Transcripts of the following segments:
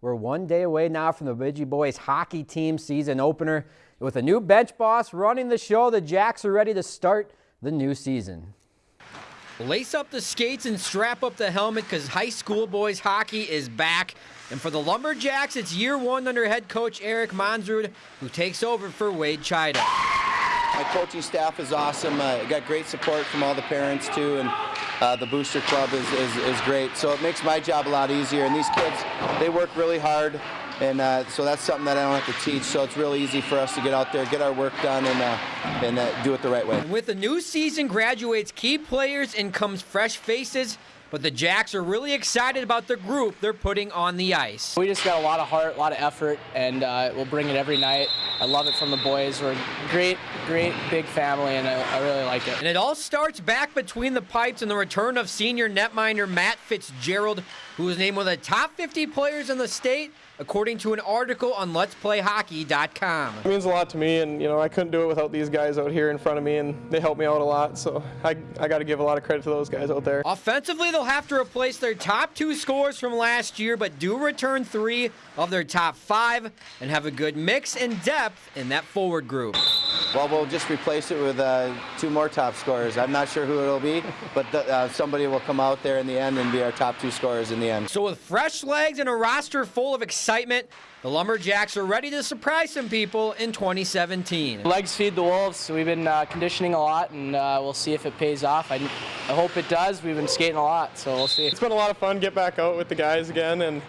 We're one day away now from the Bemidji boys hockey team season opener. With a new bench boss running the show, the Jacks are ready to start the new season. Lace up the skates and strap up the helmet because high school boys hockey is back. And for the Lumberjacks, it's year one under head coach Eric Monsrud, who takes over for Wade Chida. My coaching staff is awesome. I got great support from all the parents too, and uh, the booster club is, is, is great. So it makes my job a lot easier. And these kids, they work really hard. And uh, so that's something that I don't have to teach. So it's really easy for us to get out there, get our work done, and, uh, and uh, do it the right way. And with the new season graduates key players and comes fresh faces. But the Jacks are really excited about the group they're putting on the ice. We just got a lot of heart, a lot of effort, and uh, we'll bring it every night. I love it from the boys. We're a great, great big family, and I, I really like it. And it all starts back between the pipes and the return of senior netminder Matt Fitzgerald, who was named one of the top 50 players in the state according to an article on Let'sPlayHockey.com. It means a lot to me, and you know I couldn't do it without these guys out here in front of me, and they help me out a lot. So I, I got to give a lot of credit to those guys out there. Offensively, they'll have to replace their top two scores from last year, but do return three of their top five and have a good mix and depth in that forward group. Well, we'll just replace it with uh, two more top scorers. I'm not sure who it'll be, but the, uh, somebody will come out there in the end and be our top two scorers in the end. So with fresh legs and a roster full of excitement, the Lumberjacks are ready to surprise some people in 2017. Legs feed the wolves. We've been uh, conditioning a lot, and uh, we'll see if it pays off. I, I hope it does. We've been skating a lot, so we'll see. It's been a lot of fun. Get back out with the guys again, and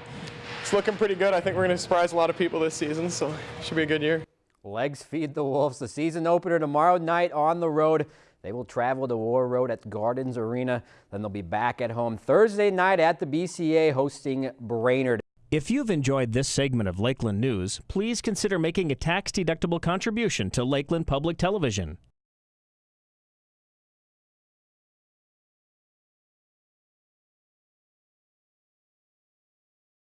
it's looking pretty good. I think we're going to surprise a lot of people this season, so it should be a good year. Legs feed the Wolves. The season opener tomorrow night on the road. They will travel to Warroad at Gardens Arena. Then they'll be back at home Thursday night at the BCA hosting Brainerd. If you've enjoyed this segment of Lakeland News, please consider making a tax-deductible contribution to Lakeland Public Television.